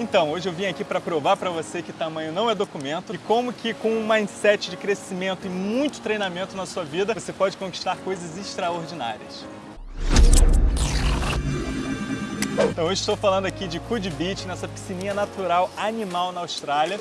Então, hoje eu vim aqui para provar para você que tamanho não é documento e como que com um mindset de crescimento e muito treinamento na sua vida, você pode conquistar coisas extraordinárias. Então hoje estou falando aqui de Coogee Beach, nessa piscininha natural animal na Austrália.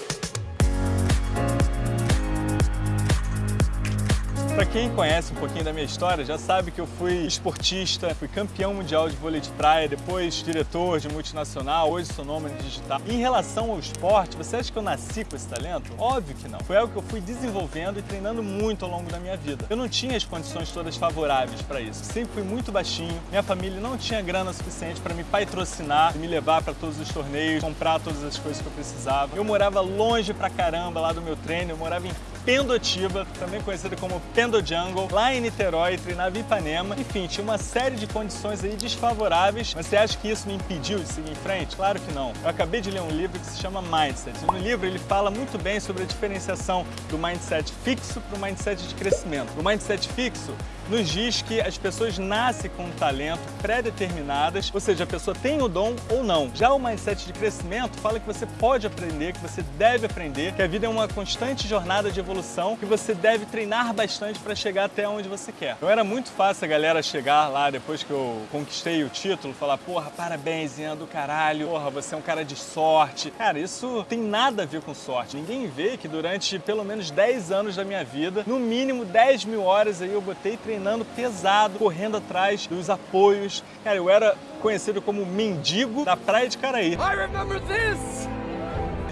Para quem conhece um pouquinho da minha história, já sabe que eu fui esportista, fui campeão mundial de vôlei de praia, depois diretor de multinacional, hoje sou nômade digital. Em relação ao esporte, você acha que eu nasci com esse talento? Óbvio que não. Foi algo que eu fui desenvolvendo e treinando muito ao longo da minha vida. Eu não tinha as condições todas favoráveis para isso. Sempre fui muito baixinho, minha família não tinha grana suficiente para me patrocinar, me levar para todos os torneios, comprar todas as coisas que eu precisava. Eu morava longe pra caramba lá do meu treino, eu morava em Pendotiba, também conhecida como Pendo Jungle, lá em Niterói, treinava em Ipanema. Enfim, tinha uma série de condições aí desfavoráveis, mas você acha que isso me impediu de seguir em frente? Claro que não. Eu acabei de ler um livro que se chama Mindset. No livro ele fala muito bem sobre a diferenciação do mindset fixo para o mindset de crescimento. O mindset fixo nos diz que as pessoas nascem com um talento pré-determinadas, ou seja, a pessoa tem o dom ou não. Já o mindset de crescimento fala que você pode aprender, que você deve aprender, que a vida é uma constante jornada de evolução, que você deve treinar bastante para chegar até onde você quer. Então era muito fácil a galera chegar lá depois que eu conquistei o título, falar, porra, parabéns, Ian do caralho, porra, você é um cara de sorte. Cara, isso tem nada a ver com sorte. Ninguém vê que durante pelo menos 10 anos da minha vida, no mínimo 10 mil horas aí eu botei treinando pesado, correndo atrás dos apoios. Cara, eu era conhecido como mendigo da praia de Caraí. I remember this!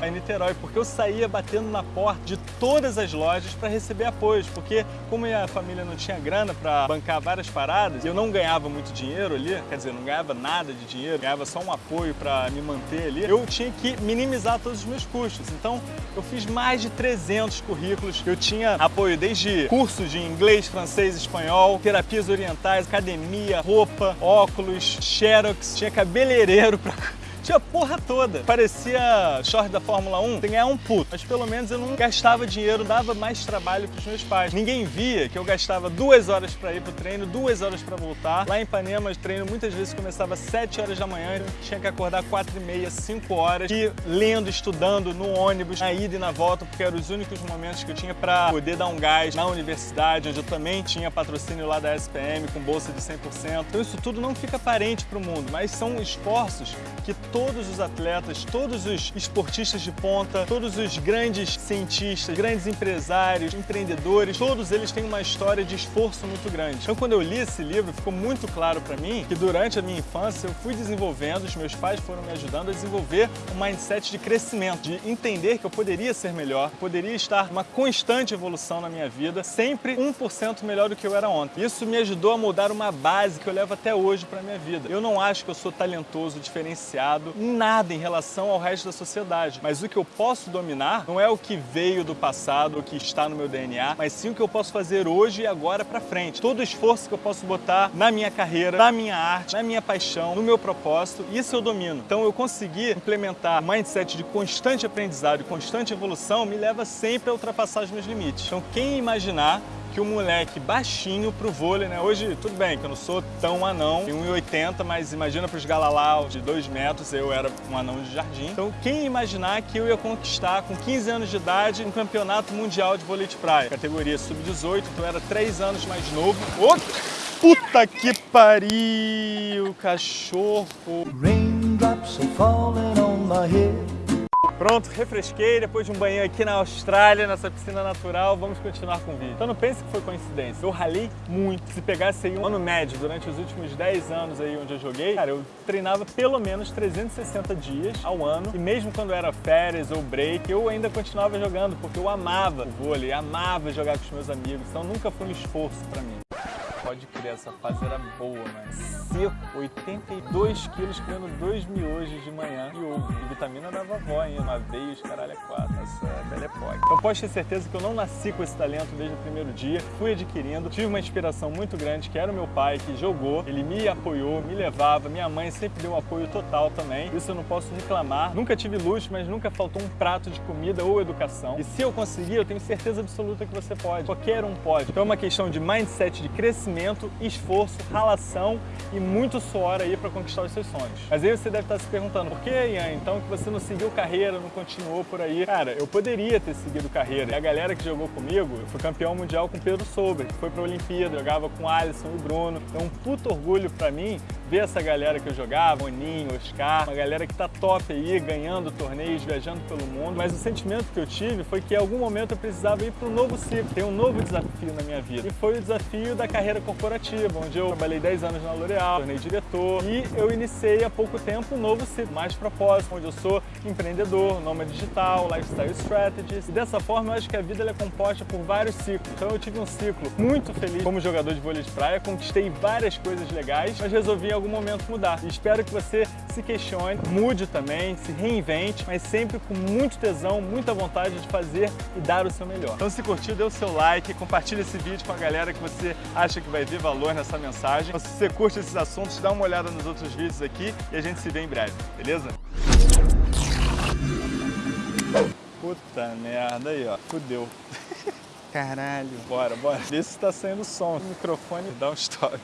Em Niterói, porque eu saía batendo na porta de todas as lojas para receber apoios, porque como minha família não tinha grana para bancar várias paradas, eu não ganhava muito dinheiro ali, quer dizer, não ganhava nada de dinheiro, ganhava só um apoio para me manter ali, eu tinha que minimizar todos os meus custos. Então, eu fiz mais de 300 currículos, eu tinha apoio desde cursos de inglês, francês, espanhol, terapias orientais, academia, roupa, óculos, xerox, tinha cabeleireiro para tinha porra toda. Parecia short da Fórmula 1, tem ganhar um puto. Mas pelo menos eu não gastava dinheiro, dava mais trabalho pros meus pais. Ninguém via que eu gastava duas horas para ir pro treino, duas horas para voltar. Lá em Ipanema, o treino muitas vezes começava às 7 horas da manhã, eu tinha que acordar 4 e meia, 5 horas, e lendo, estudando no ônibus, na ida e na volta, porque eram os únicos momentos que eu tinha para poder dar um gás na universidade, onde eu também tinha patrocínio lá da SPM com bolsa de 100%. Então isso tudo não fica aparente para o mundo, mas são esforços que todos os atletas, todos os esportistas de ponta, todos os grandes cientistas, grandes empresários, empreendedores, todos eles têm uma história de esforço muito grande. Então quando eu li esse livro, ficou muito claro para mim que durante a minha infância eu fui desenvolvendo, os meus pais foram me ajudando a desenvolver um mindset de crescimento, de entender que eu poderia ser melhor, poderia estar uma constante evolução na minha vida, sempre 1% melhor do que eu era ontem. Isso me ajudou a moldar uma base que eu levo até hoje para minha vida. Eu não acho que eu sou talentoso, diferenciado, em nada em relação ao resto da sociedade. Mas o que eu posso dominar não é o que veio do passado, o que está no meu DNA, mas sim o que eu posso fazer hoje e agora para frente. Todo o esforço que eu posso botar na minha carreira, na minha arte, na minha paixão, no meu propósito, isso eu domino. Então eu consegui implementar mindset de constante aprendizado e constante evolução me leva sempre a ultrapassar os meus limites. Então quem imaginar que o moleque baixinho pro vôlei, né? Hoje, tudo bem que eu não sou tão anão, tenho 1,80, mas imagina pros galalau de 2 metros, eu era um anão de jardim. Então, quem imaginar que eu ia conquistar com 15 anos de idade um campeonato mundial de vôlei de praia? Categoria sub-18, então eu era 3 anos mais novo. Oh! Puta que pariu, cachorro! Raindrops are falling on my head Pronto, refresquei depois de um banho aqui na Austrália, nessa piscina natural, vamos continuar com o vídeo. Então não pense que foi coincidência, eu ralei muito. Se pegasse aí um ano médio durante os últimos 10 anos aí onde eu joguei, cara, eu treinava pelo menos 360 dias ao ano. E mesmo quando era férias ou break, eu ainda continuava jogando porque eu amava o vôlei, amava jogar com os meus amigos, então nunca foi um esforço pra mim pode crer, essa fase era boa, mas seco, 82 quilos comendo dois miojos de manhã e ovo. E vitamina da vovó, hein? Uma vez, os caralho é quatro, essa é pode. Então pode ter certeza que eu não nasci com esse talento desde o primeiro dia, fui adquirindo, tive uma inspiração muito grande, que era o meu pai, que jogou, ele me apoiou, me levava, minha mãe sempre deu um apoio total também, isso eu não posso reclamar. Nunca tive luxo, mas nunca faltou um prato de comida ou educação. E se eu conseguir, eu tenho certeza absoluta que você pode, qualquer um pode. Então é uma questão de mindset, de crescimento, treinamento, esforço, ralação e muito suor aí para conquistar os seus sonhos. Mas aí você deve estar se perguntando, por que, Ian, então que você não seguiu carreira, não continuou por aí? Cara, eu poderia ter seguido carreira. E a galera que jogou comigo, eu fui campeão mundial com Pedro Souber, que foi para a Olimpíada, jogava com Alisson e Bruno. É um puto orgulho para mim ver essa galera que eu jogava, Oninho, Oscar, uma galera que tá top aí, ganhando torneios, viajando pelo mundo. Mas o sentimento que eu tive foi que em algum momento eu precisava ir para um novo ciclo, ter um novo desafio na minha vida. E foi o desafio da carreira corporativa, onde eu trabalhei 10 anos na L'Oréal, tornei diretor e eu iniciei há pouco tempo um novo ciclo, mais propósito, onde eu sou empreendedor, nômade digital, lifestyle strategist. E dessa forma eu acho que a vida é composta por vários ciclos. Então eu tive um ciclo muito feliz como jogador de vôlei de praia, conquistei várias coisas legais, mas resolvi algum momento mudar. E espero que você se questione, mude também, se reinvente, mas sempre com muito tesão, muita vontade de fazer e dar o seu melhor. Então se curtiu, dê o seu like, compartilhe esse vídeo com a galera que você acha que vai ver valor nessa mensagem. Então, se você curte esses assuntos, dá uma olhada nos outros vídeos aqui e a gente se vê em breve, beleza? Puta merda aí, ó. Fudeu. Caralho. Bora, bora. Vê se tá saindo som. O microfone dá um stop.